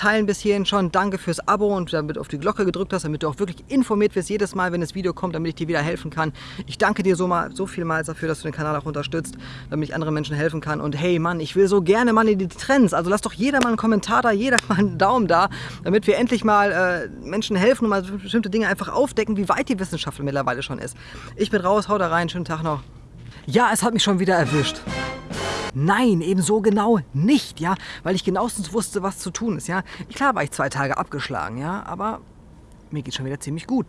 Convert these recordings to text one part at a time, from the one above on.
Teilen bis hierhin schon. Danke fürs Abo und damit auf die Glocke gedrückt hast, damit du auch wirklich informiert wirst jedes Mal, wenn das Video kommt, damit ich dir wieder helfen kann. Ich danke dir so, mal, so vielmals dafür, dass du den Kanal auch unterstützt, damit ich anderen Menschen helfen kann. Und hey Mann, ich will so gerne mal in die Trends. Also lass doch jeder mal einen Kommentar da, jeder mal einen Daumen da, damit wir endlich mal äh, Menschen helfen und mal bestimmte Dinge einfach aufdecken, wie weit die Wissenschaft mittlerweile schon ist. Ich bin raus, hau da rein, schönen Tag noch. Ja, es hat mich schon wieder erwischt. Nein, eben so genau nicht, ja, weil ich genauestens wusste, was zu tun ist, ja. Klar war ich zwei Tage abgeschlagen, ja, aber mir geht schon wieder ziemlich gut.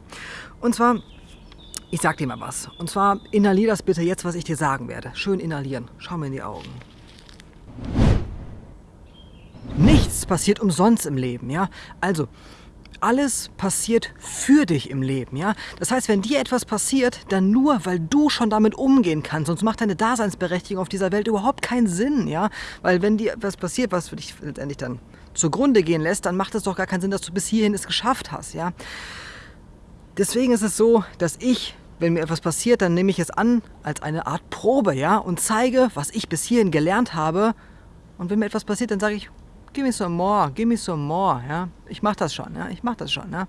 Und zwar, ich sag dir mal was. Und zwar, inhalier das bitte jetzt, was ich dir sagen werde. Schön inhalieren. Schau mir in die Augen. Nichts passiert umsonst im Leben, ja. Also, alles passiert für dich im Leben. Ja? Das heißt, wenn dir etwas passiert, dann nur, weil du schon damit umgehen kannst. Sonst macht deine Daseinsberechtigung auf dieser Welt überhaupt keinen Sinn. Ja? Weil wenn dir etwas passiert, was für dich letztendlich dann zugrunde gehen lässt, dann macht es doch gar keinen Sinn, dass du bis hierhin es geschafft hast. Ja? Deswegen ist es so, dass ich wenn mir etwas passiert, dann nehme ich es an als eine Art Probe, ja, und zeige, was ich bis hierhin gelernt habe. Und wenn mir etwas passiert, dann sage ich, give me some more, give me some more, ja. Ich mache das schon, ja, ich mache das schon, ja.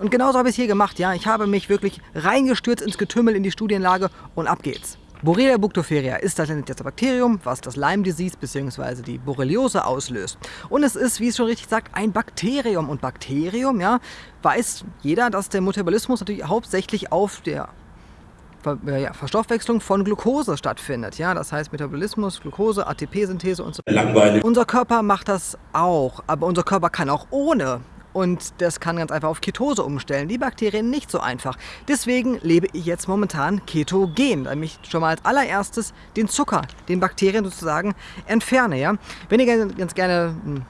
Und genauso habe ich es hier gemacht, ja. Ich habe mich wirklich reingestürzt ins Getümmel, in die Studienlage und ab geht's. Borrelia buctopheria ist das Bakterium, was das Lyme Disease bzw. die Borreliose auslöst. Und es ist, wie es schon richtig sagt, ein Bakterium. Und Bakterium, ja, weiß jeder, dass der Metabolismus natürlich hauptsächlich auf der ja, Verstoffwechslung von Glucose stattfindet. Ja, das heißt Metabolismus, Glucose, ATP-Synthese und so. Langweilig. Unser Körper macht das auch, aber unser Körper kann auch ohne. Und das kann ganz einfach auf Ketose umstellen. Die Bakterien nicht so einfach. Deswegen lebe ich jetzt momentan ketogen, damit ich schon mal als allererstes den Zucker, den Bakterien sozusagen entferne. Ja? Wenn ihr ganz gerne hm,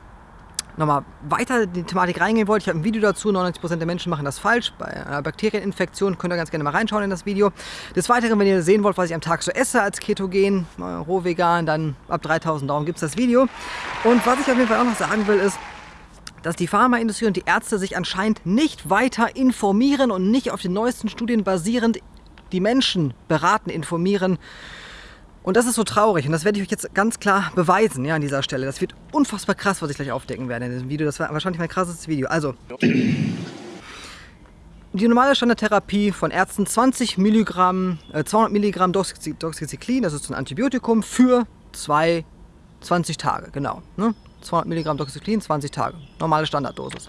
nochmal weiter in die Thematik reingehen wollt, ich habe ein Video dazu, 99% der Menschen machen das falsch. Bei einer Bakterieninfektion könnt ihr ganz gerne mal reinschauen in das Video. Des Weiteren, wenn ihr sehen wollt, was ich am Tag so esse als Ketogen, roh vegan, dann ab 3000 Daumen gibt es das Video. Und was ich auf jeden Fall auch noch sagen will, ist, dass die Pharmaindustrie und die Ärzte sich anscheinend nicht weiter informieren und nicht auf den neuesten Studien basierend die Menschen beraten, informieren und das ist so traurig und das werde ich euch jetzt ganz klar beweisen ja, an dieser Stelle. Das wird unfassbar krass, was ich gleich aufdecken werde in diesem Video. Das war wahrscheinlich mein krassestes Video. Also, die normale Standardtherapie von Ärzten 20 Milligramm, äh, 200 Milligramm Doxycyclin, das ist ein Antibiotikum für zwei, 20 Tage, genau. Ne? 200 Milligramm Doxycyclin, 20 Tage, normale Standarddosis.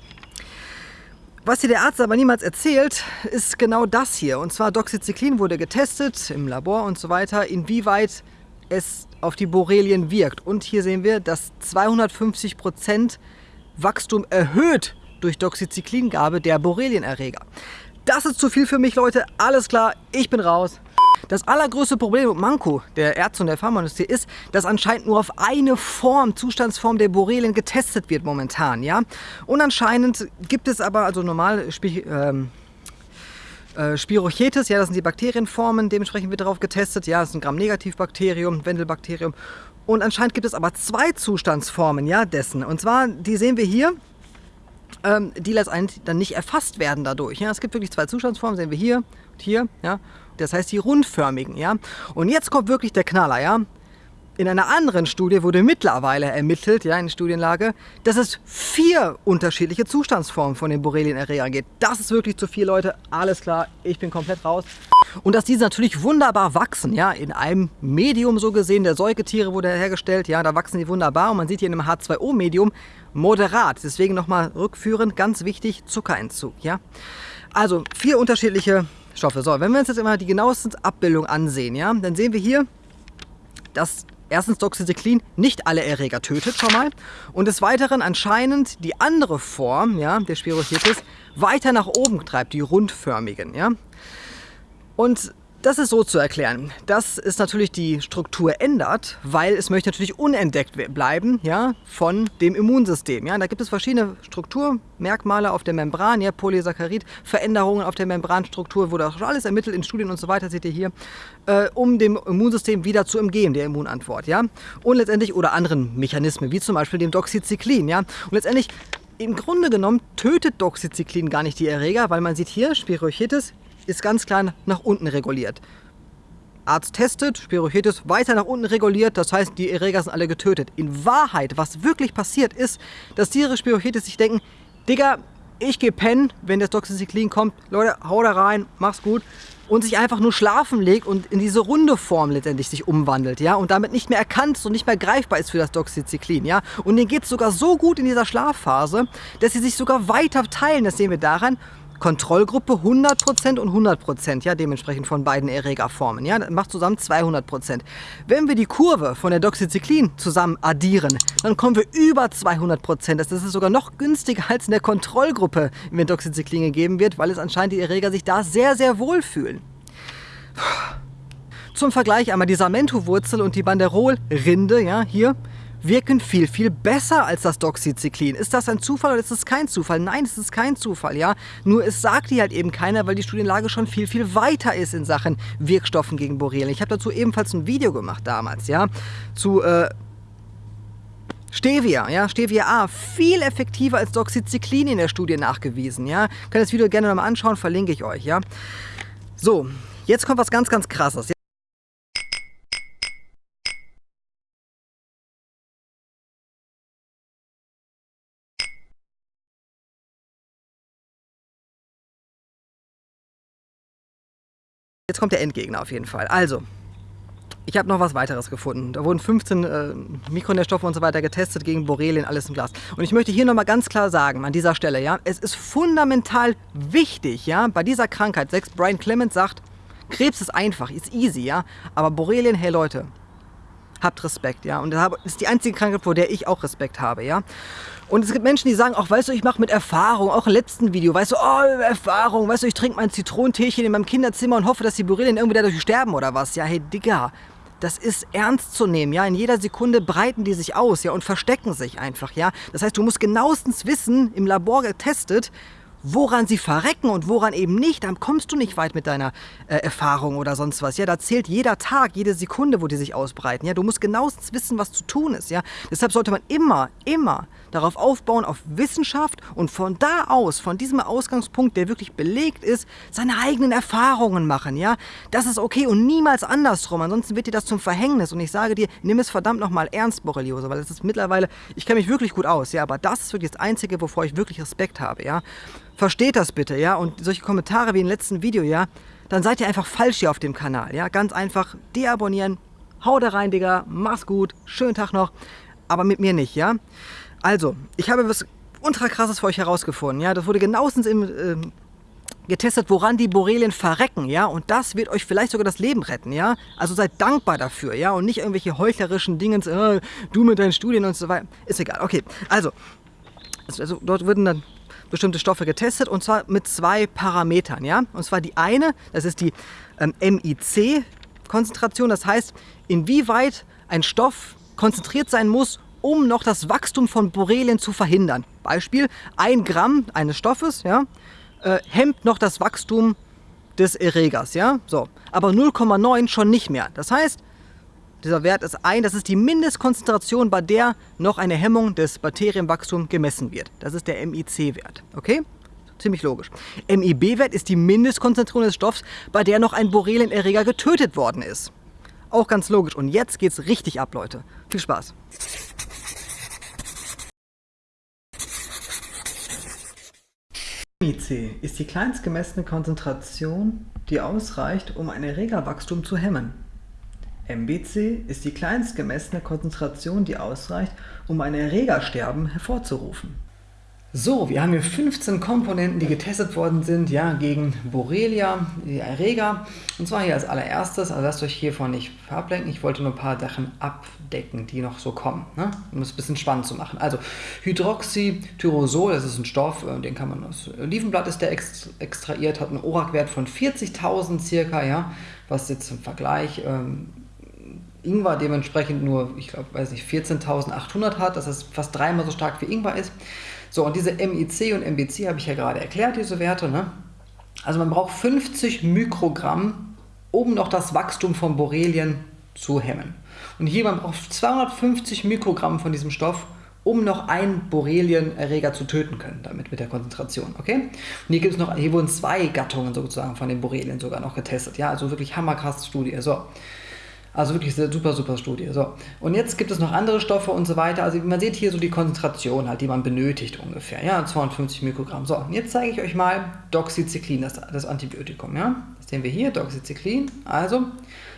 Was dir der Arzt aber niemals erzählt, ist genau das hier. Und zwar Doxycyclin wurde getestet im Labor und so weiter, inwieweit es auf die Borrelien wirkt. Und hier sehen wir, dass 250% Wachstum erhöht durch Doxycyclingabe der Borrelienerreger. Das ist zu viel für mich, Leute. Alles klar, ich bin raus. Das allergrößte Problem und Manko der Ärzte und der Pharmaindustrie ist, dass anscheinend nur auf eine Form, Zustandsform der Borrelien getestet wird momentan. Ja? Und anscheinend gibt es aber, also normal ähm, äh, Spirochetes, ja, das sind die Bakterienformen, dementsprechend wird darauf getestet. Ja, das ist ein Gram-Negativ-Bakterium, Wendelbakterium. Und anscheinend gibt es aber zwei Zustandsformen ja, dessen. Und zwar, die sehen wir hier, ähm, die letztendlich dann nicht erfasst werden dadurch. Ja. Es gibt wirklich zwei Zustandsformen, sehen wir hier und hier. Ja. Das heißt die rundförmigen. Ja? Und jetzt kommt wirklich der Knaller. Ja? In einer anderen Studie wurde mittlerweile ermittelt, ja, in Studienlage, dass es vier unterschiedliche Zustandsformen von den Borrelienerregern gibt. Das ist wirklich zu viel, Leute. Alles klar, ich bin komplett raus. Und dass diese natürlich wunderbar wachsen, ja, in einem Medium so gesehen, der Säugetiere wurde hergestellt, ja, da wachsen die wunderbar. Und man sieht hier in einem H2O-Medium moderat. Deswegen nochmal rückführend, ganz wichtig, Zuckerentzug, ja. Also vier unterschiedliche Stoffe. So, wenn wir uns jetzt immer die genaueste Abbildung ansehen, ja, dann sehen wir hier, dass erstens Doxycyclin nicht alle Erreger tötet schon mal und des Weiteren anscheinend die andere Form ja, der Spirochetis weiter nach oben treibt, die rundförmigen. Ja. Und das ist so zu erklären, dass es natürlich die Struktur ändert, weil es möchte natürlich unentdeckt bleiben ja, von dem Immunsystem. Ja. Da gibt es verschiedene Strukturmerkmale auf der Membran, ja, Polysaccharid, Veränderungen auf der Membranstruktur, wurde auch schon alles ermittelt in Studien und so weiter, seht ihr hier, äh, um dem Immunsystem wieder zu umgehen, der Immunantwort. Ja. Und letztendlich, oder anderen Mechanismen, wie zum Beispiel dem Doxycyclin. Ja. Und letztendlich, im Grunde genommen tötet Doxycyclin gar nicht die Erreger, weil man sieht hier Spirochetis, ist ganz klar nach unten reguliert. Arzt testet, Spirochetis weiter nach unten reguliert, das heißt, die Erreger sind alle getötet. In Wahrheit, was wirklich passiert ist, dass diese Spirochetis sich denken, Digga, ich gehe pennen, wenn das Doxycyclin kommt. Leute, hau da rein, mach's gut. Und sich einfach nur schlafen legt und in diese runde Form letztendlich sich umwandelt, ja, und damit nicht mehr erkannt und nicht mehr greifbar ist für das Doxycyclin, ja. Und denen geht es sogar so gut in dieser Schlafphase, dass sie sich sogar weiter teilen. Das sehen wir daran, Kontrollgruppe 100% und 100%, ja, dementsprechend von beiden Erregerformen. Ja, das macht zusammen 200%. Wenn wir die Kurve von der Doxycyclin zusammen addieren, dann kommen wir über 200%. Das ist sogar noch günstiger als in der Kontrollgruppe, wenn Doxycyclin gegeben wird, weil es anscheinend die Erreger sich da sehr, sehr wohl fühlen. Zum Vergleich einmal die Samento-Wurzel und die Banderol-Rinde, ja, hier, wirken viel, viel besser als das Doxycyclin. Ist das ein Zufall oder ist es kein Zufall? Nein, es ist kein Zufall, ja. Nur es sagt dir halt eben keiner, weil die Studienlage schon viel, viel weiter ist in Sachen Wirkstoffen gegen Borrelien. Ich habe dazu ebenfalls ein Video gemacht damals, ja, zu... Äh, Stevia, ja, Stevia A, viel effektiver als Doxycyclin in der Studie nachgewiesen, ja. Könnt das Video gerne nochmal anschauen, verlinke ich euch, ja. So, jetzt kommt was ganz, ganz krasses. Jetzt kommt der Endgegner auf jeden Fall. Also, ich habe noch was weiteres gefunden. Da wurden 15 äh, Mikronährstoffe und so weiter getestet gegen Borrelien, alles im Glas. Und ich möchte hier nochmal ganz klar sagen, an dieser Stelle, ja, es ist fundamental wichtig, ja, bei dieser Krankheit, selbst Brian Clemens sagt, Krebs ist einfach, ist easy, ja, aber Borrelien, hey Leute, habt Respekt, ja. Und das ist die einzige Krankheit, vor der ich auch Respekt habe, ja. Und es gibt Menschen, die sagen, auch weißt du, ich mache mit Erfahrung, auch im letzten Video, weißt du, oh, Erfahrung, weißt du, ich trinke mein Zitronenteechen in meinem Kinderzimmer und hoffe, dass die Borrelien irgendwie dadurch sterben oder was. Ja, hey, Digga, das ist ernst zu nehmen, ja. In jeder Sekunde breiten die sich aus, ja, und verstecken sich einfach, ja. Das heißt, du musst genauestens wissen, im Labor getestet, woran sie verrecken und woran eben nicht, dann kommst du nicht weit mit deiner äh, Erfahrung oder sonst was. Ja, da zählt jeder Tag, jede Sekunde, wo die sich ausbreiten. Ja, du musst genauestens wissen, was zu tun ist. Ja, deshalb sollte man immer, immer darauf aufbauen, auf Wissenschaft und von da aus, von diesem Ausgangspunkt, der wirklich belegt ist, seine eigenen Erfahrungen machen, ja. Das ist okay und niemals andersrum, ansonsten wird dir das zum Verhängnis und ich sage dir, nimm es verdammt nochmal ernst, Borreliose, weil es ist mittlerweile, ich kenne mich wirklich gut aus, ja, aber das ist wirklich das Einzige, wovor ich wirklich Respekt habe, ja. Versteht das bitte, ja, und solche Kommentare wie im letzten Video, ja, dann seid ihr einfach falsch hier auf dem Kanal, ja, ganz einfach deabonnieren, hau da rein, Digga, mach's gut, schönen Tag noch, aber mit mir nicht, ja. Also, ich habe was ultra krasses für euch herausgefunden. Ja, das wurde genauestens im, äh, getestet, woran die Borrelien verrecken, ja, und das wird euch vielleicht sogar das Leben retten, ja. Also seid dankbar dafür, ja, und nicht irgendwelche heuchlerischen Dingens, äh, du mit deinen Studien und so weiter. Ist egal. Okay, also, also dort würden dann bestimmte Stoffe getestet und zwar mit zwei Parametern, ja. Und zwar die eine, das ist die ähm, MIC-Konzentration, das heißt, inwieweit ein Stoff konzentriert sein muss, um noch das Wachstum von Borrelien zu verhindern. Beispiel, ein Gramm eines Stoffes ja, äh, hemmt noch das Wachstum des Erregers. Ja? So. Aber 0,9 schon nicht mehr. Das heißt, dieser Wert ist ein, das ist die Mindestkonzentration, bei der noch eine Hemmung des Bakterienwachstums gemessen wird. Das ist der MIC-Wert. Okay? Ziemlich logisch. MIB-Wert ist die Mindestkonzentration des Stoffs, bei der noch ein Borrelienerreger getötet worden ist. Auch ganz logisch. Und jetzt geht's richtig ab, Leute. Viel Spaß. MIC ist die kleinst gemessene Konzentration, die ausreicht, um ein Erregerwachstum zu hemmen. MBC ist die kleinst gemessene Konzentration, die ausreicht, um ein Erregersterben hervorzurufen. So, wir haben hier 15 Komponenten, die getestet worden sind, ja, gegen Borrelia, die Erreger. Und zwar hier als allererstes, also lasst euch hiervon nicht ablenken, ich wollte nur ein paar Sachen abdecken, die noch so kommen, ne? um es ein bisschen spannend zu machen. Also Hydroxytyrosol, das ist ein Stoff, äh, den kann man aus Olivenblatt ist der extrahiert, hat einen ORAC-Wert von 40.000 circa, ja, was jetzt im Vergleich ähm, Ingwer dementsprechend nur, ich glaube, weiß nicht, 14.800 hat, dass es fast dreimal so stark wie Ingwer ist. So, und diese MIC und MBC habe ich ja gerade erklärt, diese Werte. Ne? Also man braucht 50 Mikrogramm, um noch das Wachstum von Borrelien zu hemmen. Und hier man braucht 250 Mikrogramm von diesem Stoff, um noch einen Borrelienerreger zu töten können, damit mit der Konzentration, okay? Und hier gibt es noch, hier wurden zwei Gattungen sozusagen von den Borrelien sogar noch getestet, ja, also wirklich hammerkrass Studie, so. Also wirklich eine super, super Studie. So. Und jetzt gibt es noch andere Stoffe und so weiter. Also man sieht hier so die Konzentration halt, die man benötigt ungefähr. Ja, 250 Mikrogramm. So, und jetzt zeige ich euch mal Doxycyclin, das, das Antibiotikum. Ja, das sehen wir hier, Doxycyclin. Also,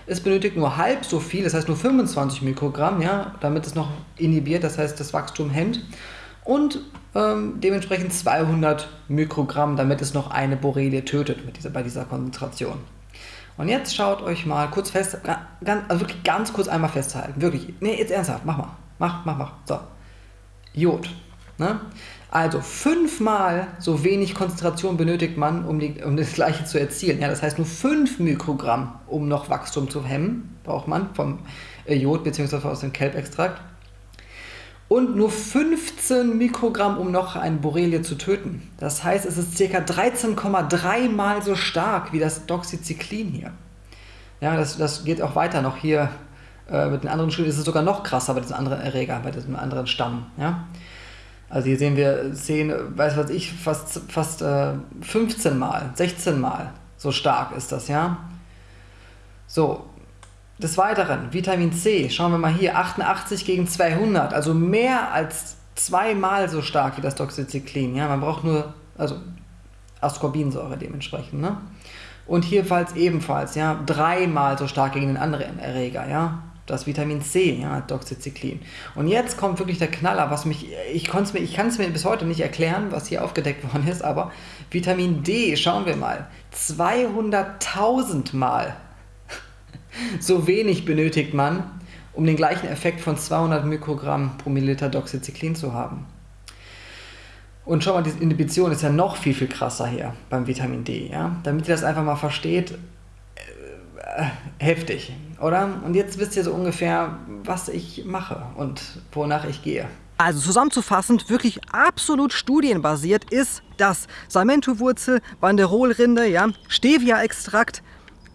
es benötigt nur halb so viel, das heißt nur 25 Mikrogramm, ja, damit es noch inhibiert, das heißt das Wachstum hemmt. Und ähm, dementsprechend 200 Mikrogramm, damit es noch eine Borrelie tötet mit dieser, bei dieser Konzentration. Und jetzt schaut euch mal kurz fest, ganz, also wirklich ganz kurz einmal festhalten. Wirklich, nee, jetzt ernsthaft, mach mal. Mach, mach, mach. So. Jod. Ne? Also fünfmal so wenig Konzentration benötigt man, um, die, um das gleiche zu erzielen. Ja, das heißt nur 5 Mikrogramm, um noch Wachstum zu hemmen, braucht man vom äh, Jod bzw. aus dem Kelbextrakt und nur 15 Mikrogramm, um noch eine Borrelie zu töten. Das heißt, es ist ca. 13,3 mal so stark wie das Doxycyclin hier. Ja, das, das geht auch weiter noch hier äh, mit den anderen Studien. Ist es sogar noch krasser bei diesem anderen Erreger, bei diesem anderen Stamm. Ja? Also hier sehen wir 10, weiß was ich, fast, fast äh, 15 mal, 16 mal so stark ist das, ja. So, des Weiteren, Vitamin C, schauen wir mal hier, 88 gegen 200, also mehr als zweimal so stark wie das Doxycyclin. Ja? Man braucht nur, also Ascorbinsäure dementsprechend. Ne? Und hierfalls ebenfalls, ja, dreimal so stark gegen den anderen Erreger, ja. Das Vitamin C, ja, Doxycyclin. Und jetzt kommt wirklich der Knaller, was mich, ich, ich kann es mir bis heute nicht erklären, was hier aufgedeckt worden ist, aber Vitamin D, schauen wir mal, 200.000 Mal so wenig benötigt man, um den gleichen Effekt von 200 Mikrogramm pro Milliliter Doxycyclin zu haben. Und schau mal, diese Inhibition ist ja noch viel, viel krasser hier beim Vitamin D. Ja? Damit ihr das einfach mal versteht, äh, heftig, oder? Und jetzt wisst ihr so ungefähr, was ich mache und wonach ich gehe. Also zusammenzufassend, wirklich absolut studienbasiert ist das Salmentowurzel, Banderolrinde, ja, Stevia-Extrakt,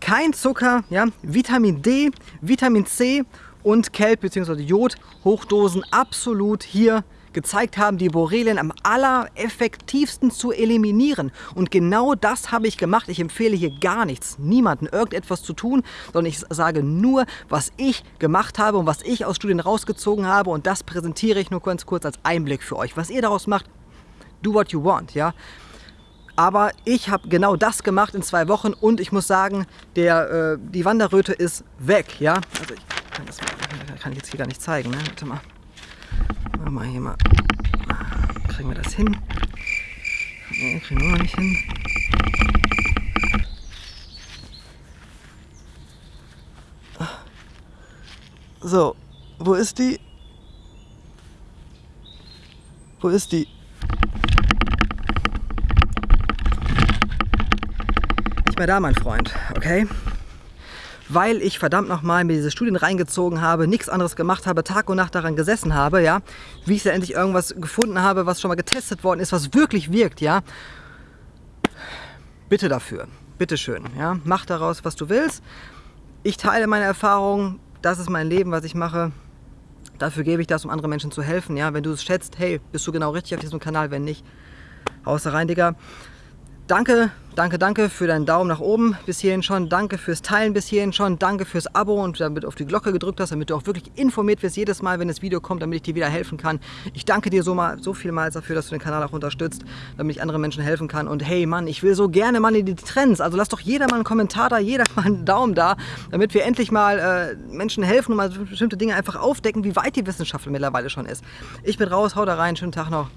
kein Zucker, ja, Vitamin D, Vitamin C und Kelp bzw. Jod Hochdosen absolut hier gezeigt haben, die Borrelien am allereffektivsten zu eliminieren. Und genau das habe ich gemacht. Ich empfehle hier gar nichts, niemanden irgendetwas zu tun, sondern ich sage nur, was ich gemacht habe und was ich aus Studien rausgezogen habe. Und das präsentiere ich nur ganz kurz als Einblick für euch. Was ihr daraus macht, do what you want, ja. Aber ich habe genau das gemacht in zwei Wochen und ich muss sagen, der, äh, die Wanderröte ist weg. Ja? Also ich kann, das, kann ich jetzt hier gar nicht zeigen. Ne? Warte mal. Warte mal hier mal. Kriegen wir das hin? Ne, kriegen wir noch nicht hin. So, wo ist die? Wo ist die? Nicht mehr da, mein Freund, okay? Weil ich verdammt nochmal mir diese Studien reingezogen habe, nichts anderes gemacht habe, Tag und Nacht daran gesessen habe, ja, wie ich da endlich irgendwas gefunden habe, was schon mal getestet worden ist, was wirklich wirkt, ja. Bitte dafür, bitteschön, ja, mach daraus, was du willst. Ich teile meine Erfahrungen, das ist mein Leben, was ich mache. Dafür gebe ich das, um anderen Menschen zu helfen, ja. Wenn du es schätzt, hey, bist du genau richtig auf diesem Kanal, wenn nicht, haust rein, Digga. Danke, danke, danke für deinen Daumen nach oben bis hierhin schon. Danke fürs Teilen bis hierhin schon. Danke fürs Abo und damit auf die Glocke gedrückt hast, damit du auch wirklich informiert wirst jedes Mal, wenn das Video kommt, damit ich dir wieder helfen kann. Ich danke dir so, mal, so vielmals dafür, dass du den Kanal auch unterstützt, damit ich anderen Menschen helfen kann. Und hey Mann, ich will so gerne mal in die Trends. Also lass doch jeder mal einen Kommentar da, jeder mal einen Daumen da, damit wir endlich mal äh, Menschen helfen und mal bestimmte Dinge einfach aufdecken, wie weit die Wissenschaft mittlerweile schon ist. Ich bin raus, hau da rein, schönen Tag noch.